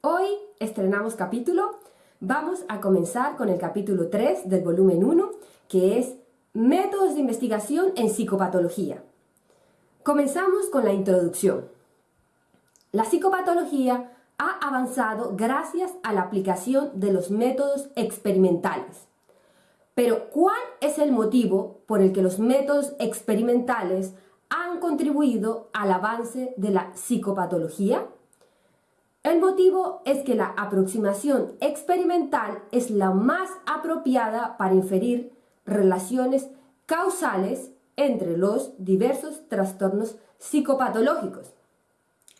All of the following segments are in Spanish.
Hoy estrenamos capítulo. Vamos a comenzar con el capítulo 3 del volumen 1, que es Métodos de investigación en psicopatología. Comenzamos con la introducción. La psicopatología ha avanzado gracias a la aplicación de los métodos experimentales. Pero, ¿cuál es el motivo por el que los métodos experimentales han contribuido al avance de la psicopatología? El motivo es que la aproximación experimental es la más apropiada para inferir relaciones causales entre los diversos trastornos psicopatológicos.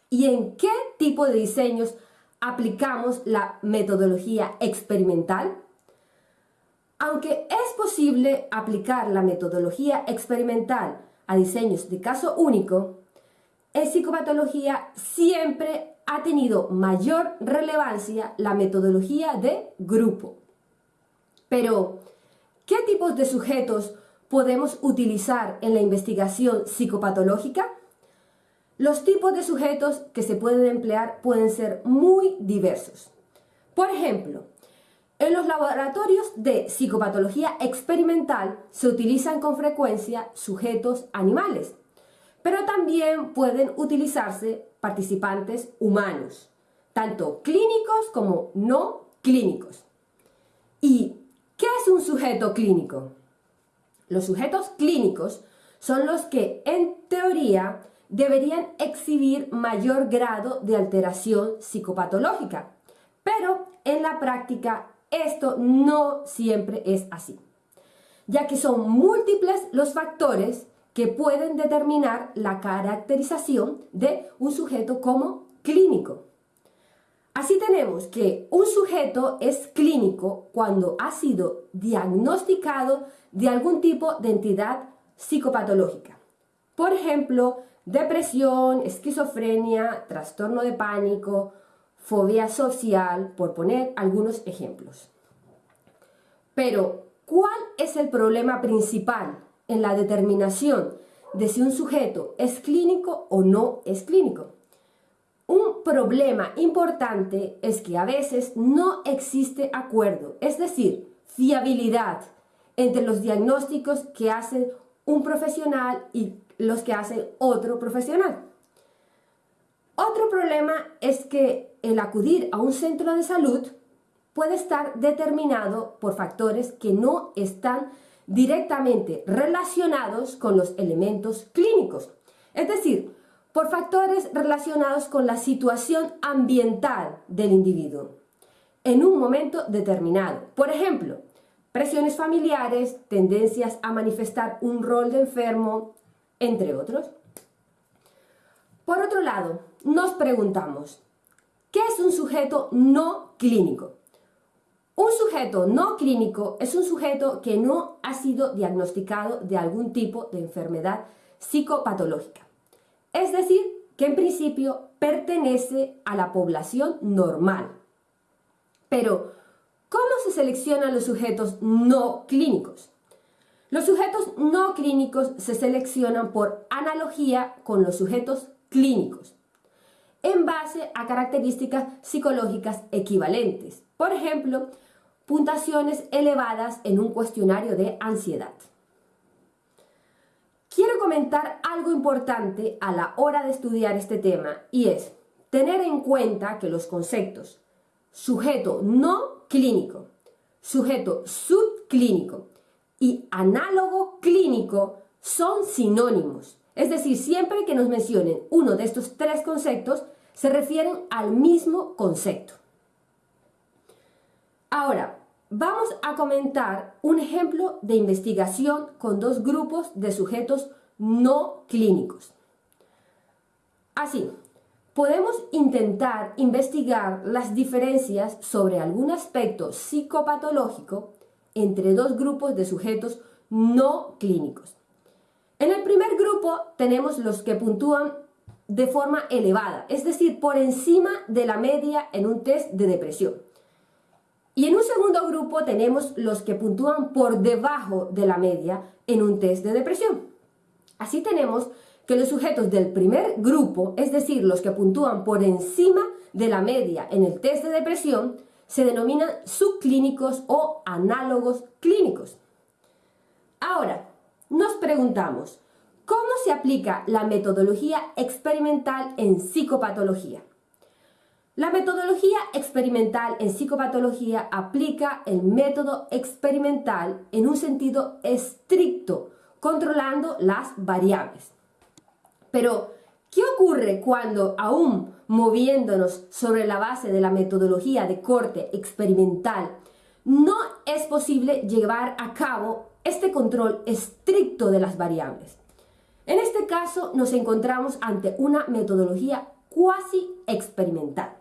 ¿Y en qué tipo de diseños aplicamos la metodología experimental? Aunque es posible aplicar la metodología experimental a diseños de caso único, en psicopatología siempre ha tenido mayor relevancia la metodología de grupo. Pero, ¿qué tipos de sujetos podemos utilizar en la investigación psicopatológica? Los tipos de sujetos que se pueden emplear pueden ser muy diversos. Por ejemplo, en los laboratorios de psicopatología experimental se utilizan con frecuencia sujetos animales, pero también pueden utilizarse participantes humanos, tanto clínicos como no clínicos. ¿Y qué es un sujeto clínico? Los sujetos clínicos son los que, en teoría, deberían exhibir mayor grado de alteración psicopatológica, pero en la práctica esto no siempre es así, ya que son múltiples los factores que pueden determinar la caracterización de un sujeto como clínico. Así tenemos que un sujeto es clínico cuando ha sido diagnosticado de algún tipo de entidad psicopatológica. Por ejemplo, depresión, esquizofrenia, trastorno de pánico, fobia social, por poner algunos ejemplos. Pero, ¿cuál es el problema principal en la determinación de si un sujeto es clínico o no es clínico? Un problema importante es que a veces no existe acuerdo, es decir, fiabilidad entre los diagnósticos que hace un profesional y los que hace otro profesional. Otro problema es que el acudir a un centro de salud puede estar determinado por factores que no están directamente relacionados con los elementos clínicos, es decir, por factores relacionados con la situación ambiental del individuo en un momento determinado. Por ejemplo, presiones familiares, tendencias a manifestar un rol de enfermo, entre otros. Por otro lado, nos preguntamos, ¿qué es un sujeto no clínico? Un sujeto no clínico es un sujeto que no ha sido diagnosticado de algún tipo de enfermedad psicopatológica. Es decir, que en principio pertenece a la población normal. Pero, ¿cómo se seleccionan los sujetos no clínicos? Los sujetos no clínicos se seleccionan por analogía con los sujetos clínicos, en base a características psicológicas equivalentes. Por ejemplo, puntuaciones elevadas en un cuestionario de ansiedad. Quiero comentar algo importante a la hora de estudiar este tema y es tener en cuenta que los conceptos sujeto no clínico, sujeto subclínico y análogo clínico son sinónimos. Es decir, siempre que nos mencionen uno de estos tres conceptos, se refieren al mismo concepto. Ahora, vamos a comentar un ejemplo de investigación con dos grupos de sujetos no clínicos. Así, podemos intentar investigar las diferencias sobre algún aspecto psicopatológico entre dos grupos de sujetos no clínicos. En el primer grupo tenemos los que puntúan de forma elevada, es decir, por encima de la media en un test de depresión. Y en un segundo grupo tenemos los que puntúan por debajo de la media en un test de depresión. Así tenemos que los sujetos del primer grupo, es decir, los que puntúan por encima de la media en el test de depresión, se denominan subclínicos o análogos clínicos. Ahora, nos preguntamos, ¿cómo se aplica la metodología experimental en psicopatología? La metodología experimental en psicopatología aplica el método experimental en un sentido estricto, controlando las variables. Pero, ¿qué ocurre cuando, aún moviéndonos sobre la base de la metodología de corte experimental, no es posible llevar a cabo este control estricto de las variables? En este caso nos encontramos ante una metodología cuasi experimental.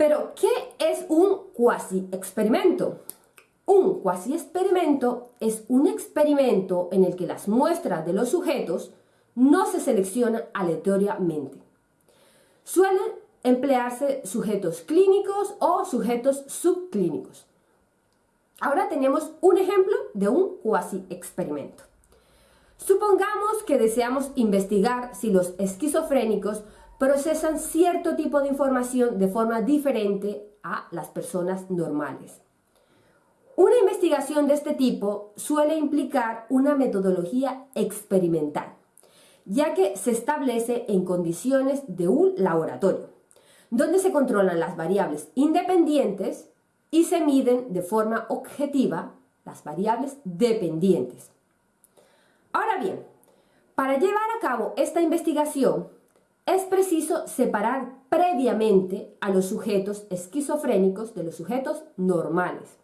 Pero, ¿qué es un cuasi experimento? Un cuasi experimento es un experimento en el que las muestras de los sujetos no se seleccionan aleatoriamente. Suelen emplearse sujetos clínicos o sujetos subclínicos. Ahora tenemos un ejemplo de un cuasi experimento. Supongamos que deseamos investigar si los esquizofrénicos procesan cierto tipo de información de forma diferente a las personas normales. Una investigación de este tipo suele implicar una metodología experimental, ya que se establece en condiciones de un laboratorio, donde se controlan las variables independientes y se miden de forma objetiva las variables dependientes. Ahora bien, para llevar a cabo esta investigación, es preciso separar previamente a los sujetos esquizofrénicos de los sujetos normales.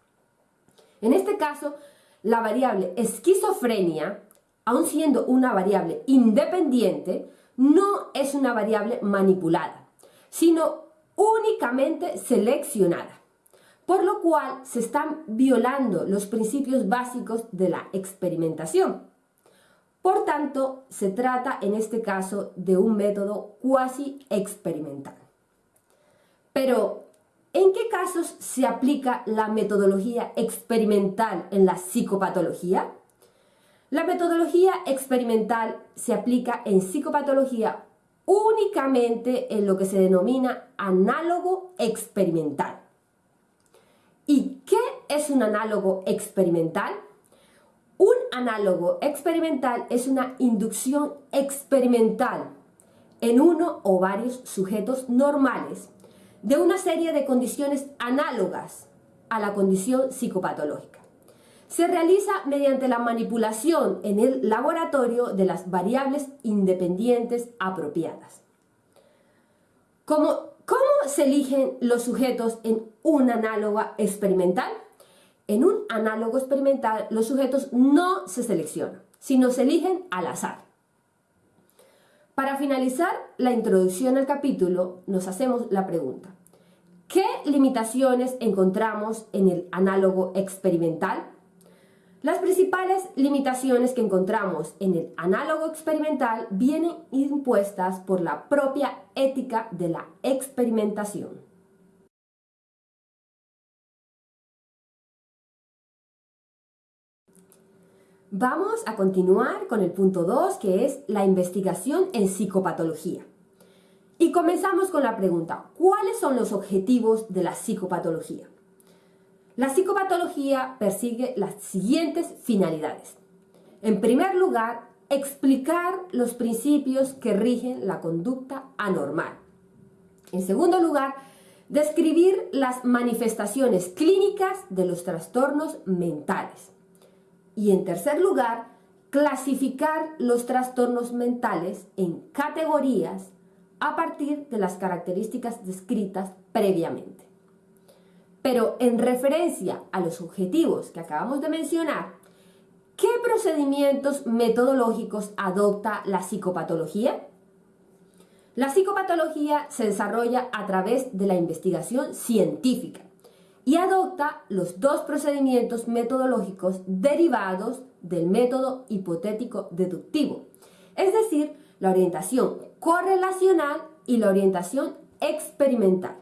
En este caso, la variable esquizofrenia, aun siendo una variable independiente, no es una variable manipulada, sino únicamente seleccionada, por lo cual se están violando los principios básicos de la experimentación. Por tanto, se trata en este caso de un método cuasi experimental. Pero, ¿en qué casos se aplica la metodología experimental en la psicopatología? La metodología experimental se aplica en psicopatología únicamente en lo que se denomina análogo experimental. ¿Y qué es un análogo experimental? Un análogo experimental es una inducción experimental en uno o varios sujetos normales de una serie de condiciones análogas a la condición psicopatológica. Se realiza mediante la manipulación en el laboratorio de las variables independientes apropiadas. ¿Cómo, cómo se eligen los sujetos en un análogo experimental? En un análogo experimental, los sujetos no se seleccionan, sino se eligen al azar. Para finalizar la introducción al capítulo, nos hacemos la pregunta, ¿qué limitaciones encontramos en el análogo experimental? Las principales limitaciones que encontramos en el análogo experimental vienen impuestas por la propia ética de la experimentación. Vamos a continuar con el punto 2, que es la investigación en psicopatología. Y comenzamos con la pregunta, ¿cuáles son los objetivos de la psicopatología? La psicopatología persigue las siguientes finalidades. En primer lugar, explicar los principios que rigen la conducta anormal. En segundo lugar, describir las manifestaciones clínicas de los trastornos mentales. Y en tercer lugar, clasificar los trastornos mentales en categorías a partir de las características descritas previamente. Pero en referencia a los objetivos que acabamos de mencionar, ¿qué procedimientos metodológicos adopta la psicopatología? La psicopatología se desarrolla a través de la investigación científica y adopta los dos procedimientos metodológicos derivados del método hipotético deductivo, es decir, la orientación correlacional y la orientación experimental.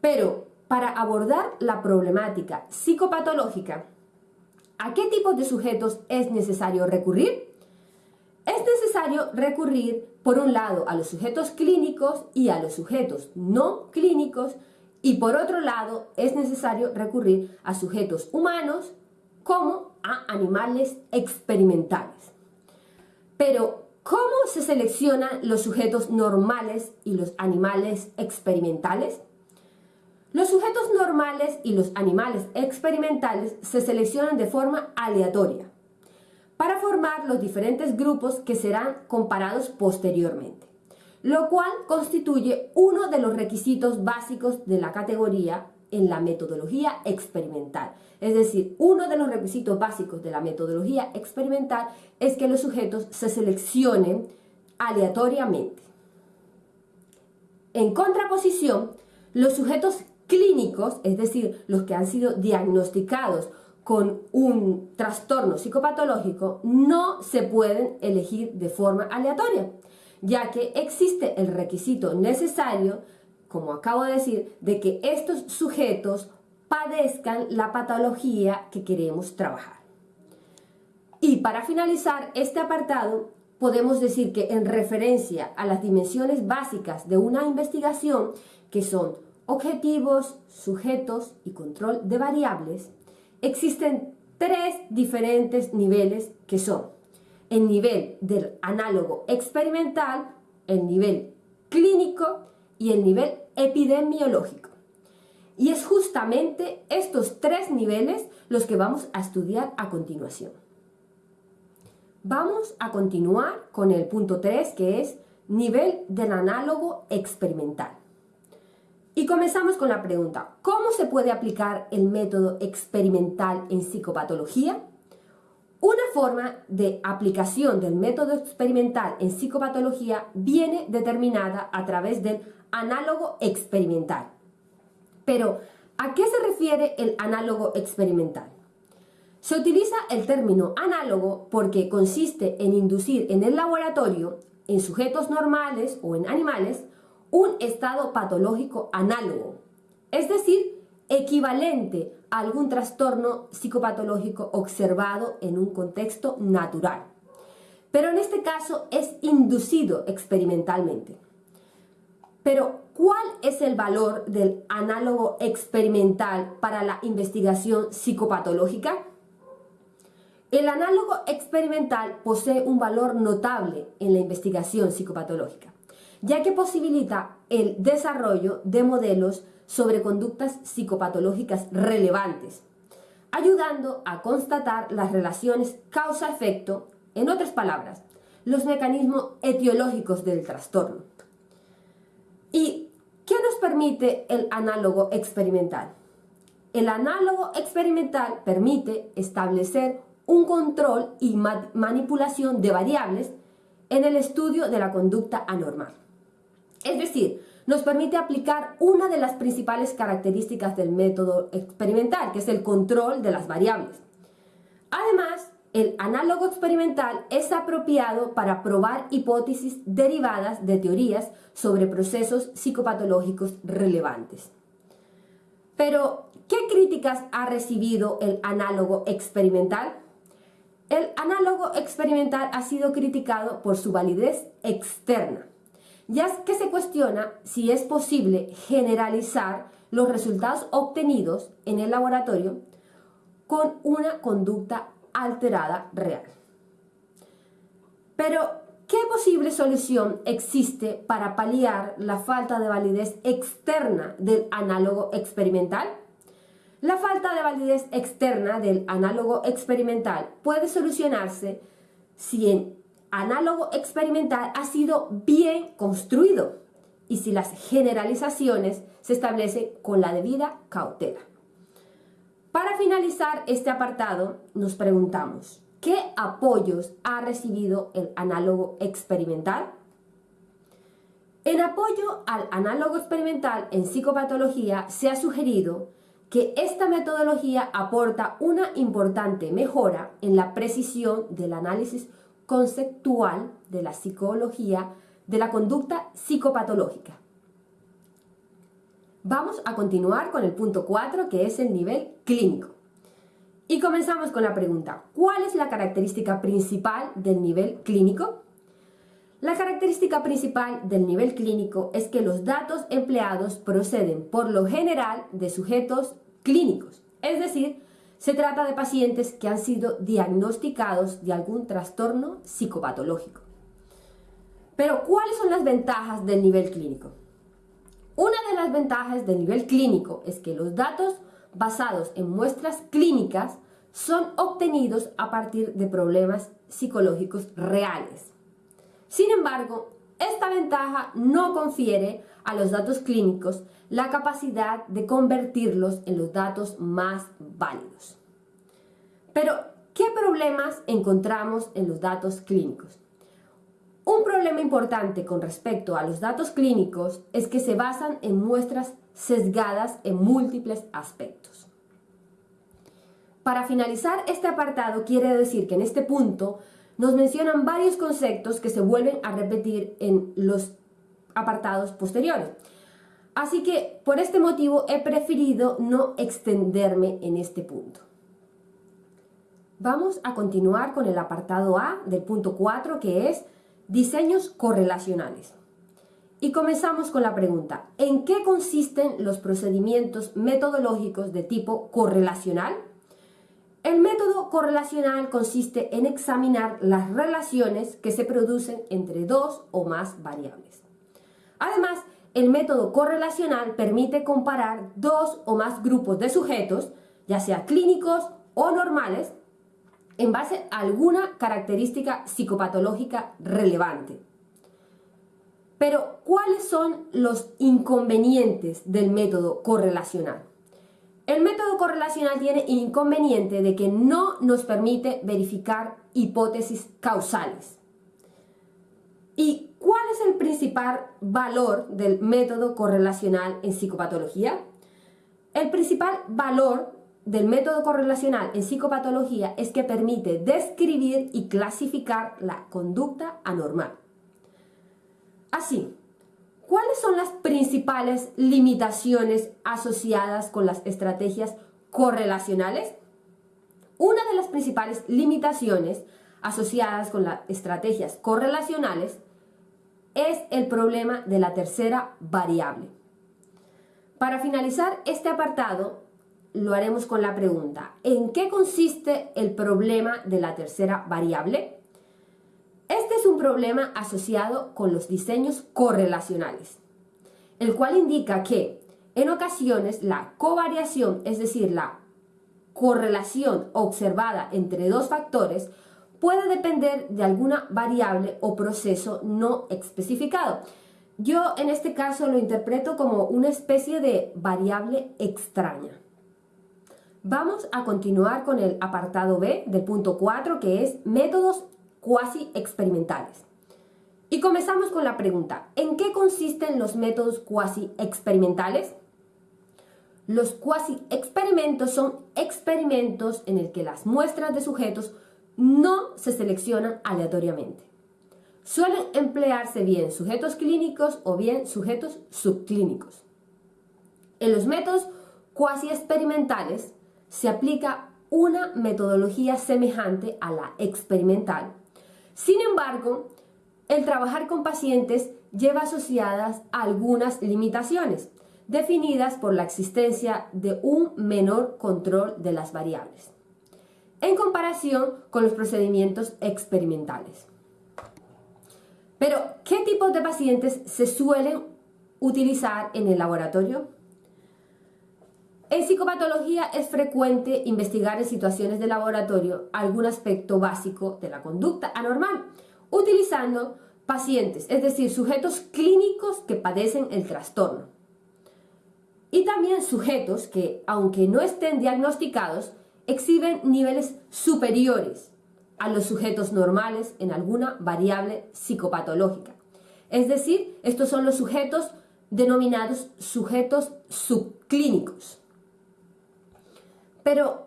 Pero para abordar la problemática psicopatológica, ¿a qué tipo de sujetos es necesario recurrir? Es necesario recurrir, por un lado, a los sujetos clínicos y a los sujetos no clínicos, y por otro lado, es necesario recurrir a sujetos humanos como a animales experimentales. Pero, ¿cómo se seleccionan los sujetos normales y los animales experimentales? Los sujetos normales y los animales experimentales se seleccionan de forma aleatoria para formar los diferentes grupos que serán comparados posteriormente, lo cual constituye uno de los requisitos básicos de la categoría en la metodología experimental. Es decir, uno de los requisitos básicos de la metodología experimental es que los sujetos se seleccionen aleatoriamente. En contraposición, los sujetos clínicos, es decir, los que han sido diagnosticados con un trastorno psicopatológico no se pueden elegir de forma aleatoria, ya que existe el requisito necesario, como acabo de decir, de que estos sujetos padezcan la patología que queremos trabajar. Y para finalizar este apartado, podemos decir que en referencia a las dimensiones básicas de una investigación, que son objetivos, sujetos y control de variables, existen tres diferentes niveles que son el nivel del análogo experimental, el nivel clínico y el nivel epidemiológico. Y es justamente estos tres niveles los que vamos a estudiar a continuación. Vamos a continuar con el punto 3 que es nivel del análogo experimental. Y comenzamos con la pregunta, ¿cómo se puede aplicar el método experimental en psicopatología? Una forma de aplicación del método experimental en psicopatología viene determinada a través del análogo experimental. Pero, ¿a qué se refiere el análogo experimental? Se utiliza el término análogo porque consiste en inducir en el laboratorio, en sujetos normales o en animales, un estado patológico análogo, es decir, equivalente a algún trastorno psicopatológico observado en un contexto natural. Pero en este caso es inducido experimentalmente. Pero, ¿cuál es el valor del análogo experimental para la investigación psicopatológica? El análogo experimental posee un valor notable en la investigación psicopatológica ya que posibilita el desarrollo de modelos sobre conductas psicopatológicas relevantes, ayudando a constatar las relaciones causa-efecto, en otras palabras, los mecanismos etiológicos del trastorno. ¿Y qué nos permite el análogo experimental? El análogo experimental permite establecer un control y manipulación de variables en el estudio de la conducta anormal. Es decir, nos permite aplicar una de las principales características del método experimental, que es el control de las variables. Además, el análogo experimental es apropiado para probar hipótesis derivadas de teorías sobre procesos psicopatológicos relevantes. Pero, ¿qué críticas ha recibido el análogo experimental? El análogo experimental ha sido criticado por su validez externa ya que se cuestiona si es posible generalizar los resultados obtenidos en el laboratorio con una conducta alterada real. Pero, ¿qué posible solución existe para paliar la falta de validez externa del análogo experimental? La falta de validez externa del análogo experimental puede solucionarse si en análogo experimental ha sido bien construido y si las generalizaciones se establecen con la debida cautela. Para finalizar este apartado, nos preguntamos, ¿qué apoyos ha recibido el análogo experimental? En apoyo al análogo experimental en psicopatología se ha sugerido que esta metodología aporta una importante mejora en la precisión del análisis conceptual de la psicología de la conducta psicopatológica. Vamos a continuar con el punto 4 que es el nivel clínico. Y comenzamos con la pregunta, ¿cuál es la característica principal del nivel clínico? La característica principal del nivel clínico es que los datos empleados proceden por lo general de sujetos clínicos, es decir, se trata de pacientes que han sido diagnosticados de algún trastorno psicopatológico. Pero, ¿cuáles son las ventajas del nivel clínico? Una de las ventajas del nivel clínico es que los datos basados en muestras clínicas son obtenidos a partir de problemas psicológicos reales. Sin embargo, esta ventaja no confiere a los datos clínicos la capacidad de convertirlos en los datos más válidos. Pero, ¿qué problemas encontramos en los datos clínicos? Un problema importante con respecto a los datos clínicos es que se basan en muestras sesgadas en múltiples aspectos. Para finalizar este apartado, quiere decir que en este punto nos mencionan varios conceptos que se vuelven a repetir en los apartados posteriores. Así que por este motivo he preferido no extenderme en este punto. Vamos a continuar con el apartado A del punto 4 que es diseños correlacionales. Y comenzamos con la pregunta, ¿en qué consisten los procedimientos metodológicos de tipo correlacional? El método correlacional consiste en examinar las relaciones que se producen entre dos o más variables. Además, el método correlacional permite comparar dos o más grupos de sujetos, ya sea clínicos o normales, en base a alguna característica psicopatológica relevante. Pero, ¿cuáles son los inconvenientes del método correlacional? El método correlacional tiene inconveniente de que no nos permite verificar hipótesis causales. ¿Y cuál es el principal valor del método correlacional en psicopatología? El principal valor del método correlacional en psicopatología es que permite describir y clasificar la conducta anormal. Así, ¿cuáles son las principales limitaciones asociadas con las estrategias correlacionales? Una de las principales limitaciones asociadas con las estrategias correlacionales es el problema de la tercera variable. Para finalizar este apartado, lo haremos con la pregunta, ¿en qué consiste el problema de la tercera variable? Este es un problema asociado con los diseños correlacionales, el cual indica que en ocasiones la covariación, es decir, la correlación observada entre dos factores, puede depender de alguna variable o proceso no especificado. Yo en este caso lo interpreto como una especie de variable extraña. Vamos a continuar con el apartado B del punto 4 que es métodos cuasi experimentales. Y comenzamos con la pregunta, ¿en qué consisten los métodos cuasi experimentales? Los cuasi experimentos son experimentos en el que las muestras de sujetos no se seleccionan aleatoriamente. Suelen emplearse bien sujetos clínicos o bien sujetos subclínicos. En los métodos cuasi experimentales se aplica una metodología semejante a la experimental. Sin embargo, el trabajar con pacientes lleva asociadas algunas limitaciones, definidas por la existencia de un menor control de las variables, en comparación con los procedimientos experimentales. Pero, ¿qué tipos de pacientes se suelen utilizar en el laboratorio? En psicopatología es frecuente investigar en situaciones de laboratorio algún aspecto básico de la conducta anormal, utilizando pacientes, es decir, sujetos clínicos que padecen el trastorno. Y también sujetos que, aunque no estén diagnosticados, exhiben niveles superiores a los sujetos normales en alguna variable psicopatológica. Es decir, estos son los sujetos denominados sujetos subclínicos. Pero,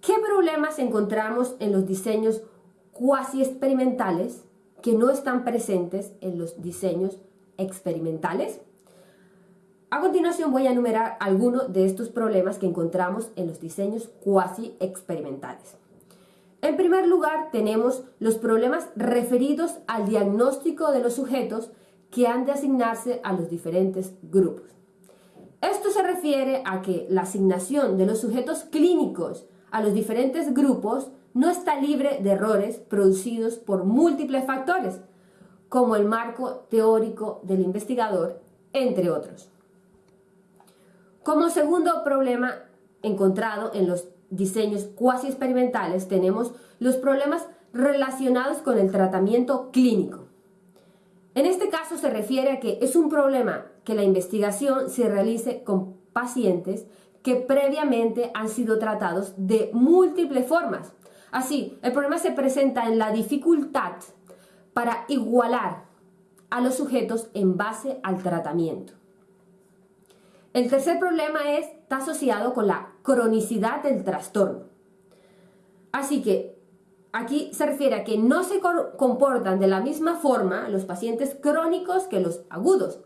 ¿qué problemas encontramos en los diseños cuasi experimentales que no están presentes en los diseños experimentales? A continuación voy a enumerar algunos de estos problemas que encontramos en los diseños cuasi experimentales. En primer lugar, tenemos los problemas referidos al diagnóstico de los sujetos que han de asignarse a los diferentes grupos. Esto se refiere a que la asignación de los sujetos clínicos a los diferentes grupos no está libre de errores producidos por múltiples factores, como el marco teórico del investigador, entre otros. Como segundo problema encontrado en los diseños cuasi experimentales tenemos los problemas relacionados con el tratamiento clínico. En este caso se refiere a que es un problema que la investigación se realice con pacientes que previamente han sido tratados de múltiples formas. Así, el problema se presenta en la dificultad para igualar a los sujetos en base al tratamiento. El tercer problema está asociado con la cronicidad del trastorno. Así que aquí se refiere a que no se comportan de la misma forma los pacientes crónicos que los agudos.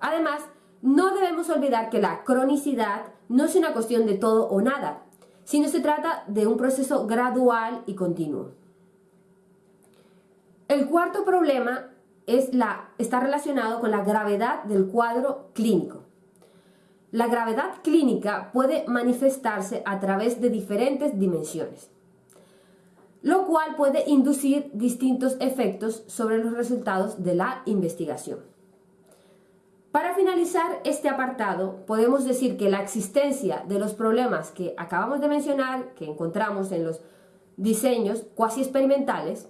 Además, no debemos olvidar que la cronicidad no es una cuestión de todo o nada, sino se trata de un proceso gradual y continuo. El cuarto problema es la, está relacionado con la gravedad del cuadro clínico. La gravedad clínica puede manifestarse a través de diferentes dimensiones, lo cual puede inducir distintos efectos sobre los resultados de la investigación. Para finalizar este apartado, podemos decir que la existencia de los problemas que acabamos de mencionar, que encontramos en los diseños cuasi experimentales,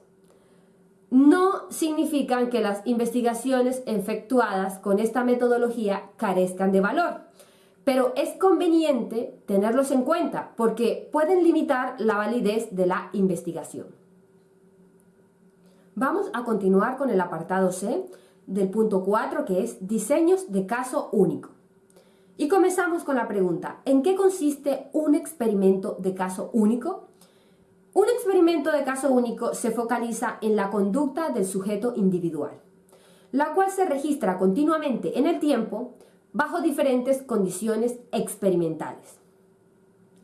no significan que las investigaciones efectuadas con esta metodología carezcan de valor pero es conveniente tenerlos en cuenta porque pueden limitar la validez de la investigación. Vamos a continuar con el apartado C del punto 4 que es diseños de caso único. Y comenzamos con la pregunta, ¿en qué consiste un experimento de caso único? Un experimento de caso único se focaliza en la conducta del sujeto individual, la cual se registra continuamente en el tiempo bajo diferentes condiciones experimentales.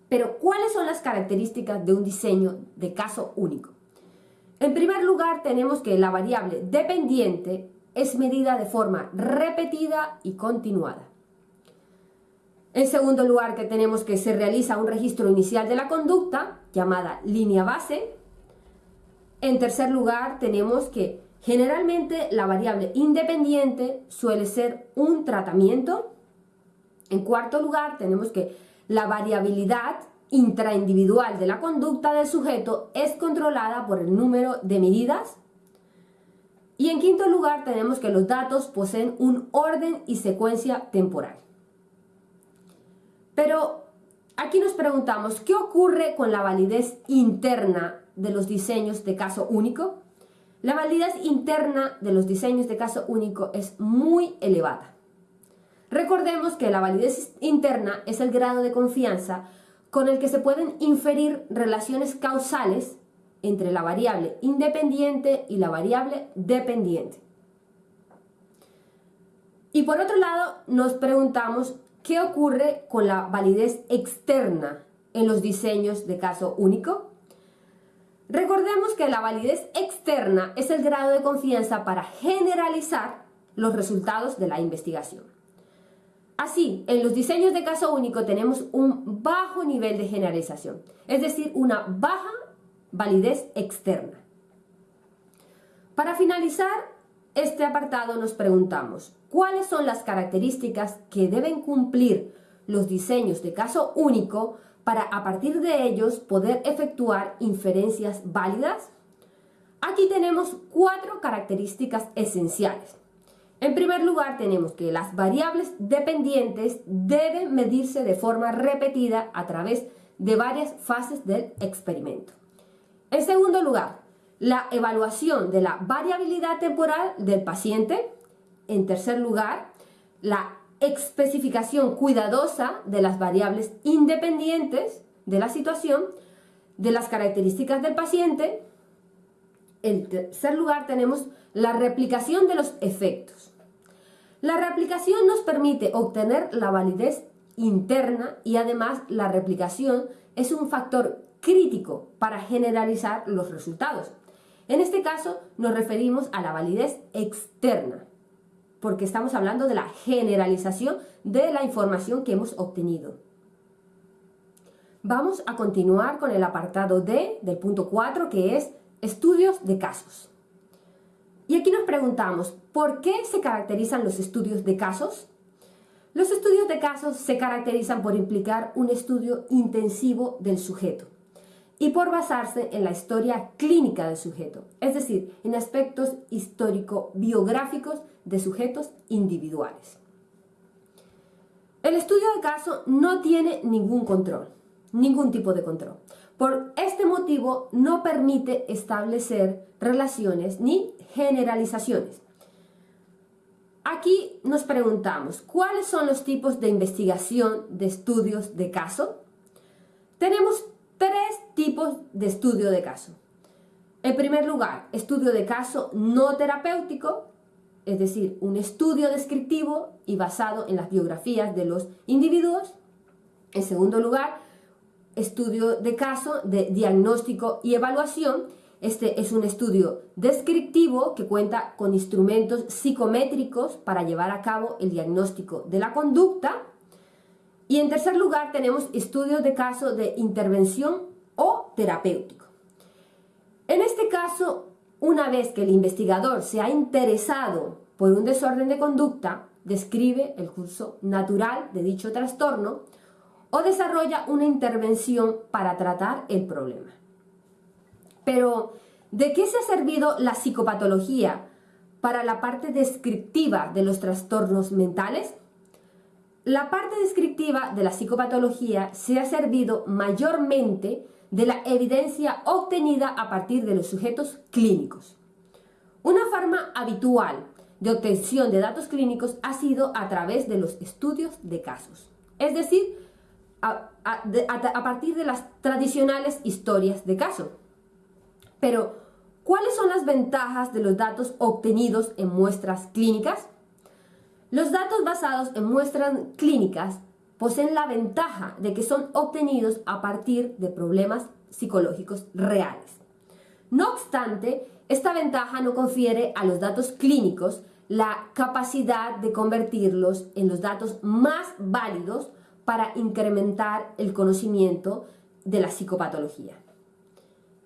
Pero, ¿cuáles son las características de un diseño de caso único? En primer lugar, tenemos que la variable dependiente es medida de forma repetida y continuada. En segundo lugar, que tenemos que se realiza un registro inicial de la conducta, llamada línea base. En tercer lugar, tenemos que Generalmente la variable independiente suele ser un tratamiento. En cuarto lugar tenemos que la variabilidad intraindividual de la conducta del sujeto es controlada por el número de medidas. Y en quinto lugar tenemos que los datos poseen un orden y secuencia temporal. Pero aquí nos preguntamos, ¿qué ocurre con la validez interna de los diseños de caso único? La validez interna de los diseños de caso único es muy elevada. Recordemos que la validez interna es el grado de confianza con el que se pueden inferir relaciones causales entre la variable independiente y la variable dependiente. Y por otro lado, nos preguntamos qué ocurre con la validez externa en los diseños de caso único. Recordemos que la validez externa es el grado de confianza para generalizar los resultados de la investigación. Así, en los diseños de caso único tenemos un bajo nivel de generalización, es decir, una baja validez externa. Para finalizar este apartado nos preguntamos, ¿cuáles son las características que deben cumplir los diseños de caso único para a partir de ellos poder efectuar inferencias válidas? Aquí tenemos cuatro características esenciales. En primer lugar, tenemos que las variables dependientes deben medirse de forma repetida a través de varias fases del experimento. En segundo lugar, la evaluación de la variabilidad temporal del paciente. En tercer lugar, la especificación cuidadosa de las variables independientes de la situación, de las características del paciente. En tercer lugar tenemos la replicación de los efectos. La replicación nos permite obtener la validez interna y además la replicación es un factor crítico para generalizar los resultados. En este caso nos referimos a la validez externa, porque estamos hablando de la generalización de la información que hemos obtenido. Vamos a continuar con el apartado D del punto 4 que es estudios de casos. Y aquí nos preguntamos, ¿por qué se caracterizan los estudios de casos? Los estudios de casos se caracterizan por implicar un estudio intensivo del sujeto y por basarse en la historia clínica del sujeto, es decir, en aspectos histórico-biográficos de sujetos individuales. El estudio de caso no tiene ningún control, ningún tipo de control. Por este motivo no permite establecer relaciones ni generalizaciones. Aquí nos preguntamos, ¿cuáles son los tipos de investigación de estudios de caso? Tenemos tres tipos de estudio de caso. En primer lugar, estudio de caso no terapéutico, es decir, un estudio descriptivo y basado en las biografías de los individuos. En segundo lugar, estudio de caso de diagnóstico y evaluación. Este es un estudio descriptivo que cuenta con instrumentos psicométricos para llevar a cabo el diagnóstico de la conducta. Y en tercer lugar tenemos estudios de caso de intervención o terapéutico. En este caso, una vez que el investigador se ha interesado por un desorden de conducta, describe el curso natural de dicho trastorno, o desarrolla una intervención para tratar el problema. Pero, ¿de qué se ha servido la psicopatología para la parte descriptiva de los trastornos mentales? La parte descriptiva de la psicopatología se ha servido mayormente de la evidencia obtenida a partir de los sujetos clínicos. Una forma habitual de obtención de datos clínicos ha sido a través de los estudios de casos, es decir, a, partir de las tradicionales historias de caso. Pero, ¿cuáles son las ventajas de los datos obtenidos en muestras clínicas? Los datos basados en muestras clínicas poseen la ventaja de que son obtenidos a partir de problemas psicológicos reales. No obstante, esta ventaja no confiere a los datos clínicos la capacidad de convertirlos en los datos más válidos para incrementar el conocimiento de la psicopatología.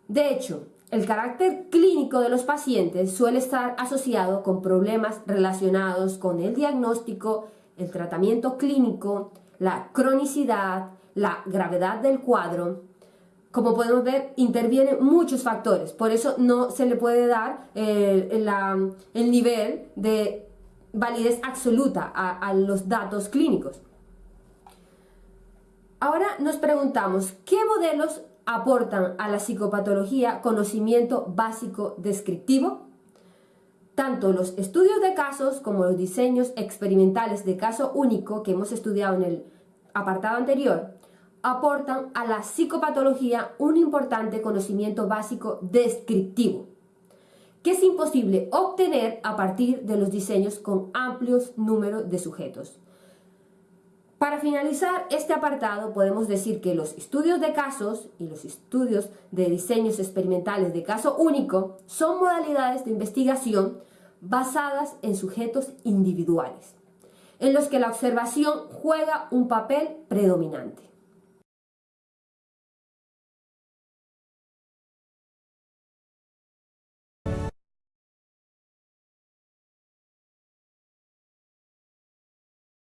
De hecho, el carácter clínico de los pacientes suele estar asociado con problemas relacionados con el diagnóstico, el tratamiento clínico, la cronicidad, la gravedad del cuadro. Como podemos ver, intervienen muchos factores, por eso no se le puede dar eh, el nivel de validez absoluta a los datos clínicos. Ahora nos preguntamos, ¿qué modelos aportan a la psicopatología conocimiento básico descriptivo? Tanto los estudios de casos como los diseños experimentales de caso único que hemos estudiado en el apartado anterior aportan a la psicopatología un importante conocimiento básico descriptivo, que es imposible obtener a partir de los diseños con amplios números de sujetos. Para finalizar este apartado podemos decir que los estudios de casos y los estudios de diseños experimentales de caso único son modalidades de investigación basadas en sujetos individuales, en los que la observación juega un papel predominante.